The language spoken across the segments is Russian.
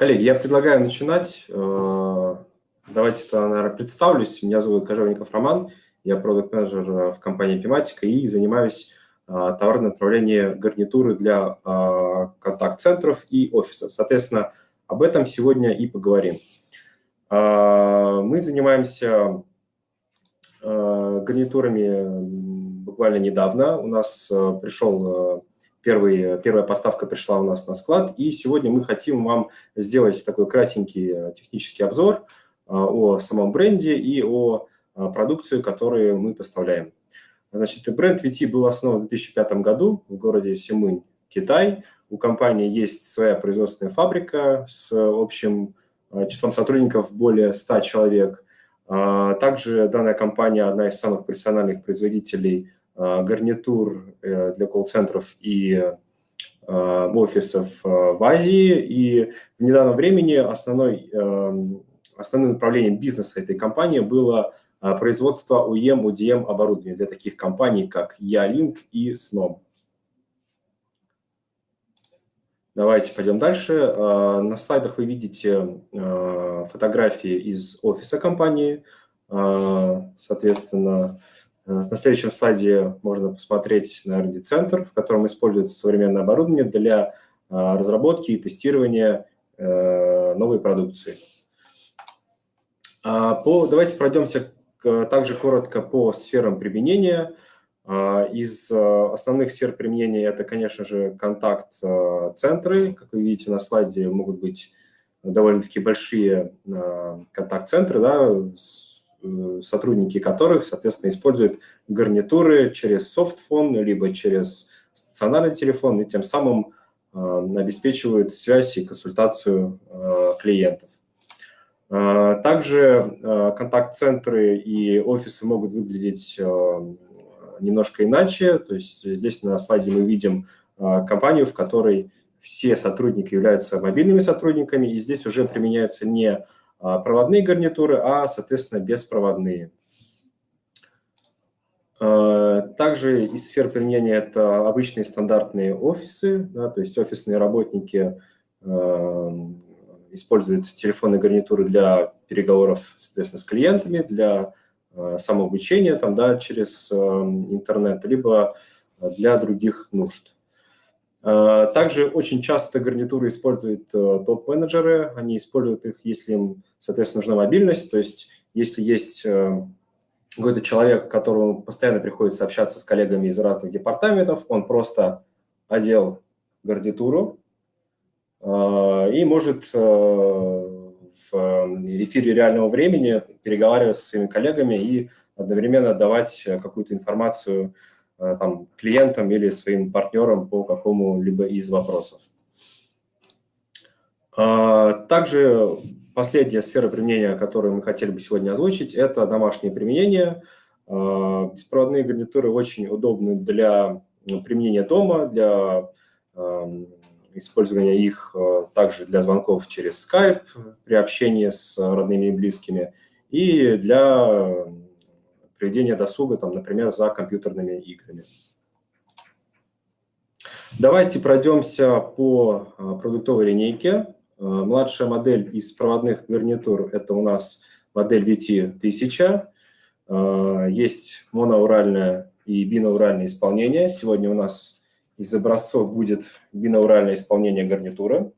Коллеги, я предлагаю начинать. Э, давайте, наверное, представлюсь. Меня зовут Кожевников Роман. Я продукт-менеджер в компании Pimatica и занимаюсь э, товарным направлением гарнитуры для э, контакт-центров и офисов. Соответственно, об этом сегодня и поговорим. Мы занимаемся гарнитурами буквально недавно. У нас пришел Первый, первая поставка пришла у нас на склад, и сегодня мы хотим вам сделать такой кратенький э, технический обзор э, о самом бренде и о э, продукции, которую мы поставляем. Значит, бренд VT был основан в 2005 году в городе Симынь, Китай. У компании есть своя производственная фабрика с общим числом сотрудников более 100 человек. Также данная компания одна из самых профессиональных производителей гарнитур э, для колл-центров и э, офисов в Азии. И в недавнем времени основной, основным направлением бизнеса этой компании было производство UEM, UDM оборудования для таких компаний, как Ялинк и Snom. Давайте пойдем дальше. На слайдах вы видите фотографии из офиса компании. Соответственно, Э, на следующем слайде можно посмотреть на R&D-центр, в котором используется современное оборудование для э, разработки и тестирования э, новой продукции. А, давайте пройдемся также коротко по сферам применения. А, из основных сфер применения это, конечно же, контакт-центры. Как вы видите на слайде, могут быть довольно-таки большие контакт-центры да, с Э, сотрудники которых, соответственно, используют гарнитуры через софтфон, либо через стационарный телефон, и тем самым э, обеспечивают связь и консультацию э, клиентов. Также контакт-центры и офисы могут выглядеть немножко иначе. То есть здесь на слайде мы видим компанию, в которой все сотрудники являются мобильными сотрудниками, и здесь уже применяются не проводные гарнитуры, а, соответственно, беспроводные. А, также из сфер применения это обычные стандартные офисы, да, то есть офисные работники э, используют телефонные гарнитуры для переговоров, соответственно, с клиентами, для э, самообучения там, да, через э, интернет, либо для других нужд. Также очень часто гарнитуры используют топ-менеджеры, они используют их, если им соответственно, нужна мобильность. То есть если есть э, какой-то человек, которому постоянно приходится общаться с коллегами из разных департаментов, он просто одел гарнитуру э, и может э, в эфире реального времени переговаривать со своими коллегами и одновременно давать какую-то информацию там, клиентам или своим партнерам по какому-либо из вопросов. Также Последняя сфера применения, которую мы хотели бы сегодня озвучить, это домашнее применение. А, беспроводные гарнитуры очень удобны для применения дома, для использования их а, также для звонков через Skype при общении с родными и близкими и для проведения досуга, там, например, за компьютерными играми. Давайте пройдемся по а, продуктовой линейке. Э, младшая модель из проводных гарнитур – это у нас модель VT-1000. Э, есть моноуральное и бинауральное исполнение. Сегодня у нас из образцов будет бинауральное исполнение гарнитуры.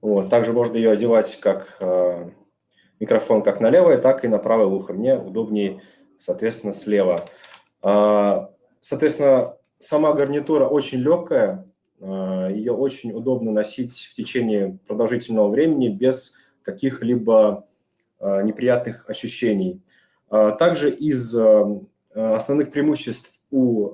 Вот. Также можно ее одевать как микрофон как на левое, так и на правое ухо. Мне удобнее, соответственно, слева. Соответственно, сама гарнитура очень легкая, а, Ее очень удобно носить в течение продолжительного времени без каких-либо а, неприятных ощущений. А, также из основных преимуществ у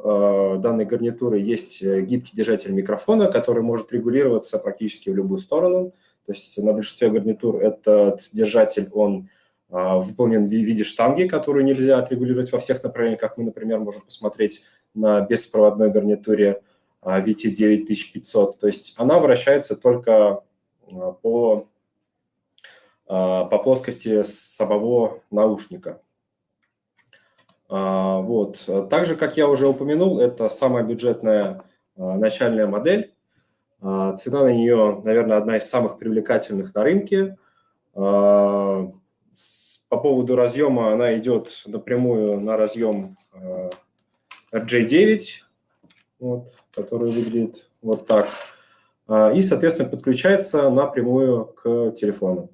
данной гарнитуры есть гибкий держатель микрофона, который может регулироваться практически в любую сторону. То есть на большинстве гарнитур этот держатель, он выполнен в виде штанги, которую нельзя отрегулировать во всех направлениях, как мы, например, можем посмотреть на беспроводной гарнитуре VT9500. То есть она вращается только а, по, а, по плоскости самого наушника. А, вот. Также, как я уже упомянул, это самая бюджетная начальная модель. Цена на нее, наверное, одна из самых привлекательных на рынке. По поводу разъема она идет напрямую на разъем RJ9, вот, который выглядит вот так. И, соответственно, подключается напрямую к телефону.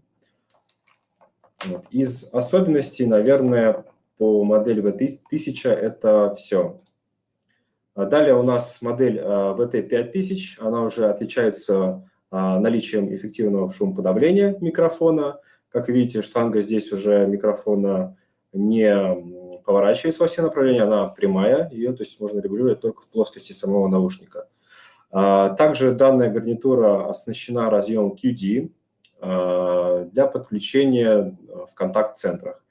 Вот. Из особенностей, наверное, по модели V1000 это все. А далее у нас модель VT5000, а, она уже отличается а, наличием эффективного шумоподавления микрофона. Как видите, штанга здесь уже микрофона не поворачивается во все направления, она прямая, ее то есть можно регулировать только в плоскости самого наушника. Также данная гарнитура оснащена разъемом QD для подключения в контакт-центрах.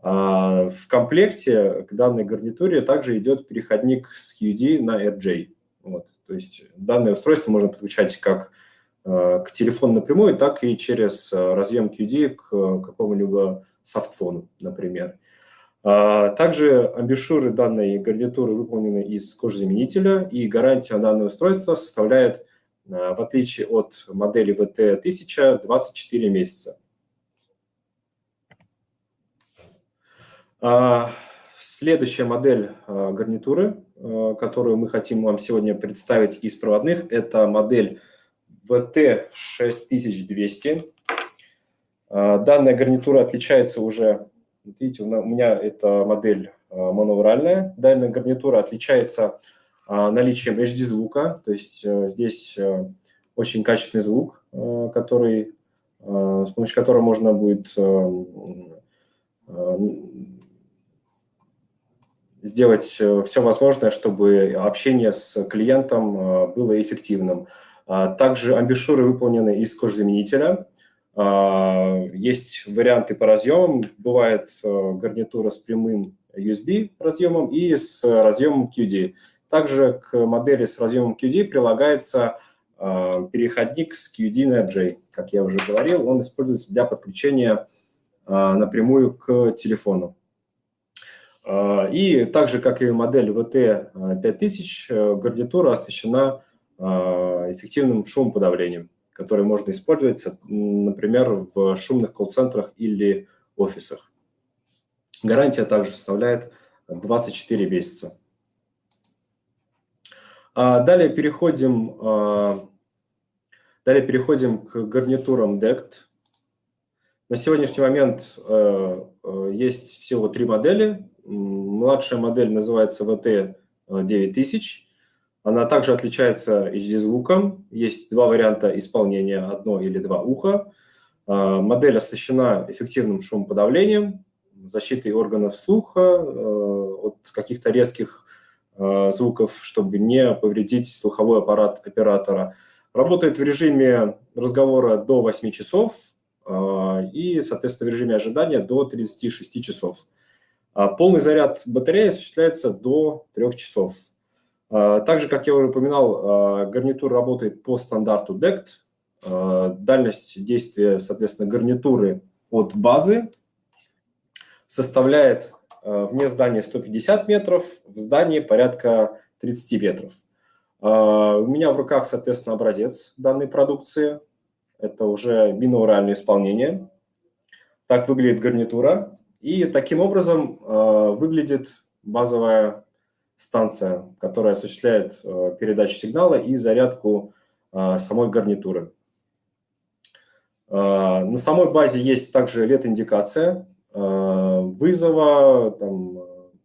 А, в комплекте к данной гарнитуре также идет переходник с QD на RJ. Вот. То есть данное устройство можно подключать как а, к телефону напрямую, так и через а, разъем QD к какому-либо софтфону, например. Также амбушюры данной гарнитуры выполнены из кожзаменителя, и гарантия данного устройства составляет, в отличие от модели VT1000, 24 месяца. Следующая модель а, гарнитуры, а, которую мы хотим вам сегодня представить из проводных, это модель VT6200. Данная гарнитура отличается уже, видите, у меня это модель моновральная. Данная гарнитура отличается наличием HD-звука, то есть здесь очень качественный звук, который, с помощью которого можно будет сделать э, все возможное, чтобы общение с клиентом э, было эффективным. А также амбушюры выполнены из кожзаменителя. А, есть варианты по разъемам. Бывает э, гарнитура с прямым USB разъемом и с разъемом QD. Также к модели с разъемом QD прилагается переходник с QD на J. Как я уже говорил, он используется для подключения напрямую к телефону. А, и так же, как и модель VT5000, э, гарнитура оснащена эффективным шумоподавлением, который можно использовать, например, в шумных колл-центрах или офисах. Гарантия также составляет 24 месяца. А, далее переходим, далее переходим к гарнитурам DECT. На сегодняшний момент э, э, есть всего три модели. Младшая модель называется VT9000. Она также отличается HD-звуком. Есть два варианта исполнения, одно или два уха. А, модель оснащена эффективным шумоподавлением, защитой органов слуха э, от каких-то резких э, звуков, чтобы не повредить слуховой аппарат оператора. Работает в режиме разговора до 8 часов и, соответственно, в режиме ожидания до 36 часов. А полный заряд батареи осуществляется до 3 часов. А, также, как я уже упоминал, а, гарнитур работает по стандарту DECT. Дальность действия, соответственно, гарнитуры от базы составляет вне здания 150 метров, в здании порядка 30 метров. У меня в руках, соответственно, образец данной продукции. Это уже бинауральное исполнение. Так выглядит гарнитура. И таким образом э, выглядит базовая станция, которая осуществляет э, передачу сигнала и зарядку э, самой гарнитуры. На самой базе есть также LED-индикация вызова, там,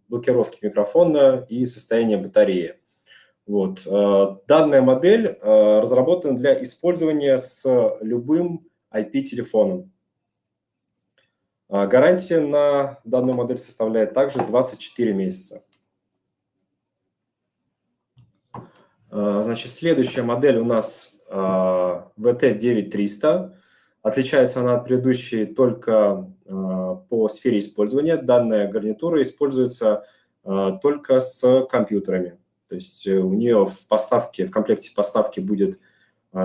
блокировки микрофона и состояния батареи. Вот. Данная модель разработана для использования с любым IP-телефоном. А, гарантия на данную модель составляет также 24 месяца. А, значит, следующая модель у нас VT9300. А, Отличается она от предыдущей только по сфере использования. Данная гарнитура используется только с компьютерами. То есть у нее в поставке, в комплекте поставки будет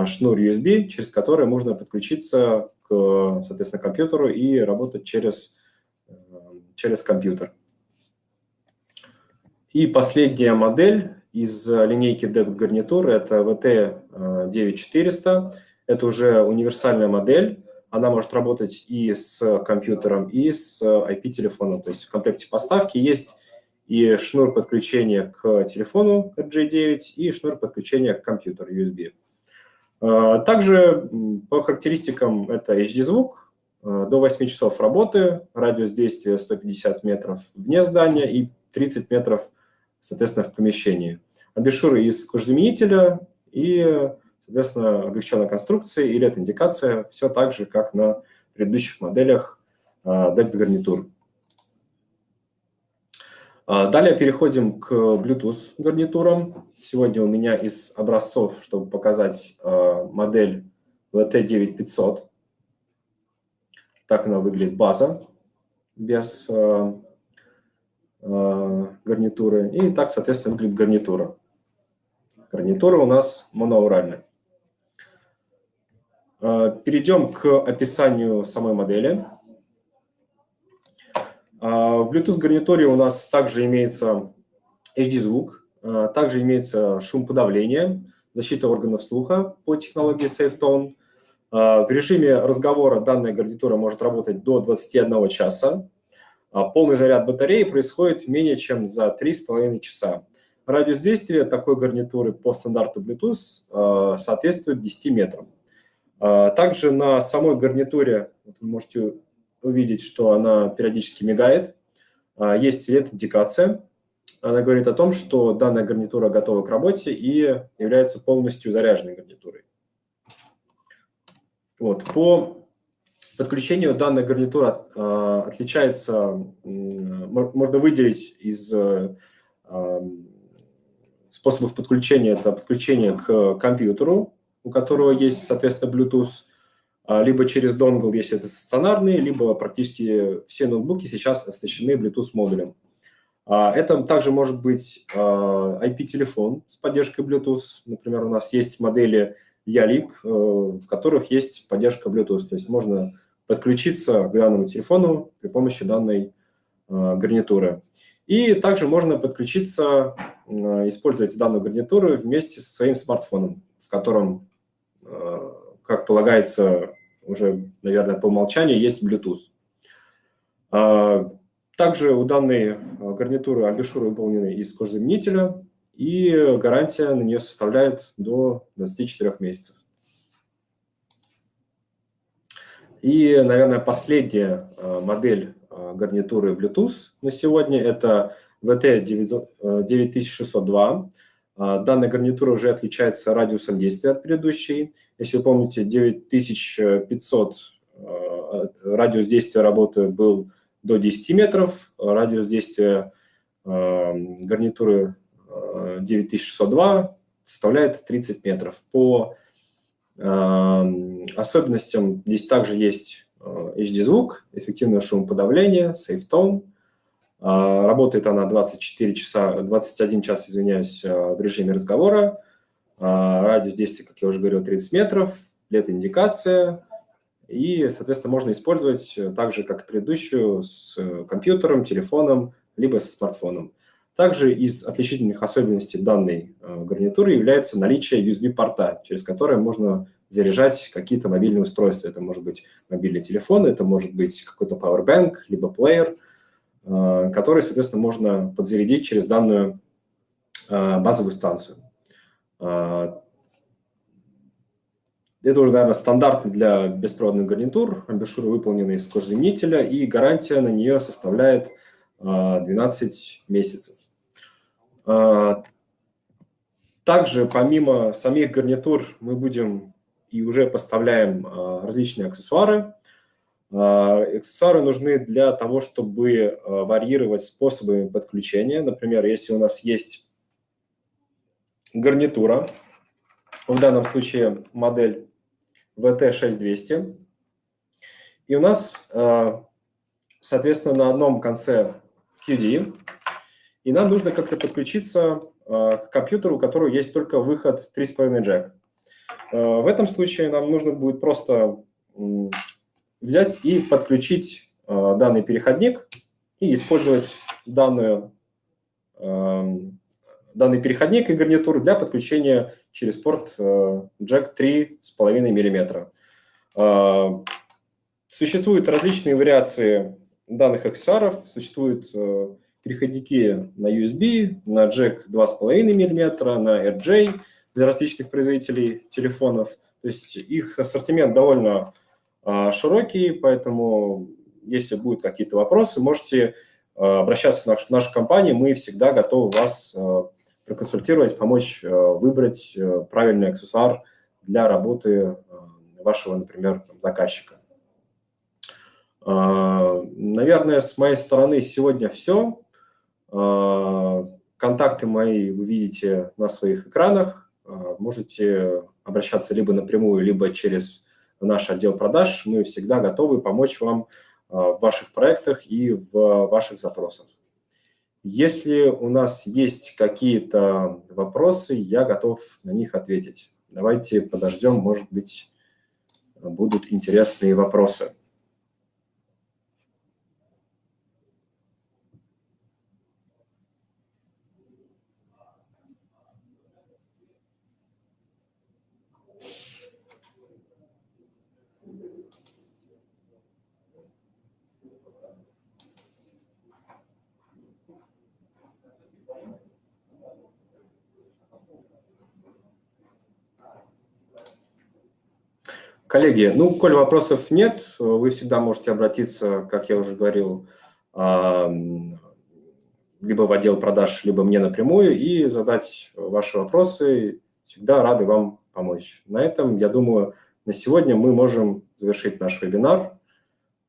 шнур USB, через который можно подключиться соответственно, компьютеру и работать через, через компьютер. И последняя модель из линейки DECT гарнитур – это VT9400. Это уже универсальная модель. Она может работать и с компьютером, и с IP-телефоном. То есть в комплекте поставки есть и шнур подключения к телефону RJ9, и шнур подключения к компьютеру USB. А, также по характеристикам это HD-звук, а, до 8 часов работы, радиус действия 150 метров вне здания и 30 метров, соответственно, в помещении. Абишуры из кожзаменителя и, соответственно, облегченная конструкция и LED-индикация, все так же, как на предыдущих моделях DECT гарнитур. А, далее переходим к Bluetooth гарнитурам. Сегодня у меня из образцов, чтобы показать а, модель VT9500. Так она выглядит, база, без а, гарнитуры. И так, соответственно, выглядит гарнитура. Гарнитура у нас моноауральная. Перейдем к описанию самой модели. А, в Bluetooth-гарнитуре у нас также имеется HD-звук, а, также имеется шум подавления, защита органов слуха по технологии SafeTone. А, в режиме разговора данная гарнитура может работать до 21 часа. Полный заряд батареи происходит менее чем за 3,5 часа. Радиус действия такой гарнитуры по стандарту Bluetooth соответствует 10 метрам. Также на самой гарнитуре, вы можете увидеть, что она периодически мигает. А, есть свет-индикация. Она говорит о том, что данная гарнитура готова к работе и является полностью заряженной гарнитурой. Вот. По подключению данная гарнитура э, отличается, можно выделить из э, способов подключения, это подключение к компьютеру, у которого есть, соответственно, Bluetooth, а, либо через донгл, если это стационарные, либо практически все ноутбуки сейчас оснащены Bluetooth-модулем. А, это также может быть IP-телефон а, с поддержкой Bluetooth. Например, у нас есть модели Ялик, э, в которых есть поддержка Bluetooth. То есть можно подключиться к данному телефону при помощи данной гарнитуры. И также можно подключиться, использовать данную гарнитуру вместе со своим смартфоном, в котором, как полагается, уже, наверное, по умолчанию есть Bluetooth. А, также у данной а, гарнитуры амбишуры выполнены из кожзаменителя, и гарантия на нее составляет до 24 месяцев. И, наверное, последняя а, модель гарнитуры Bluetooth на сегодня – это VT9602. Данная гарнитура уже отличается радиусом действия от предыдущей. Если вы помните, 9500 э, радиус действия работы был до 10 метров, радиус действия э, гарнитуры 9602 э, составляет 30 метров. По особенностям здесь также есть HD-звук, эффективное шумоподавление, SafeTone. Работает она 24 часа, 21 час, извиняюсь, в режиме разговора. А, радиус действия, как я уже говорил, 30 метров, LED-индикация. И, соответственно, можно использовать так же, как и предыдущую, с компьютером, телефоном, либо со смартфоном. Также из отличительных особенностей данной а, гарнитуры является наличие USB-порта, через которое можно заряжать какие-то мобильные устройства. Это может быть мобильный телефон, это может быть какой-то powerbank, либо плеер, а, который, соответственно, можно подзарядить через данную базовую станцию. А, это уже, наверное, стандарт для беспроводных гарнитур. Амбушюры выполнены из кожзаменителя, и гарантия на нее составляет 12 а, месяцев. Также, помимо самих гарнитур, мы будем и уже поставляем различные аксессуары. Аксессуары нужны для того, чтобы варьировать способы подключения. Например, если у нас есть гарнитура, в данном случае модель VT6200. И у нас, э, соответственно, на одном конце QD, и нам нужно как-то подключиться к компьютеру, у которого есть только выход 3.5 джек. В этом случае нам нужно будет просто взять и подключить данный переходник и использовать данную данный переходник и гарнитур для подключения через порт Jack 3,5 мм. Существуют различные вариации данных аксессуаров, существуют переходники на USB, на Jack 2,5 мм, на RJ для различных производителей телефонов. То есть их ассортимент довольно широкий, поэтому если будут какие-то вопросы, можете а, обращаться в нашу компанию, мы всегда готовы вас а, проконсультировать, помочь выбрать правильный аксессуар для работы вашего, например, заказчика. Наверное, с моей стороны сегодня все. Контакты мои вы видите на своих экранах. Можете обращаться либо напрямую, либо через наш отдел продаж. Мы всегда готовы помочь вам в ваших проектах и в ваших запросах. Если у нас есть какие-то вопросы, я готов на них ответить. Давайте подождем, может быть, будут интересные вопросы. Коллеги, ну, коль вопросов нет, вы всегда можете обратиться, как я уже говорил, либо в отдел продаж, либо мне напрямую и задать ваши вопросы. Всегда рады вам помочь. На этом, я думаю, на сегодня мы можем завершить наш вебинар.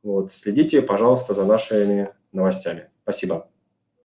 Вот, следите, пожалуйста, за нашими новостями. Спасибо.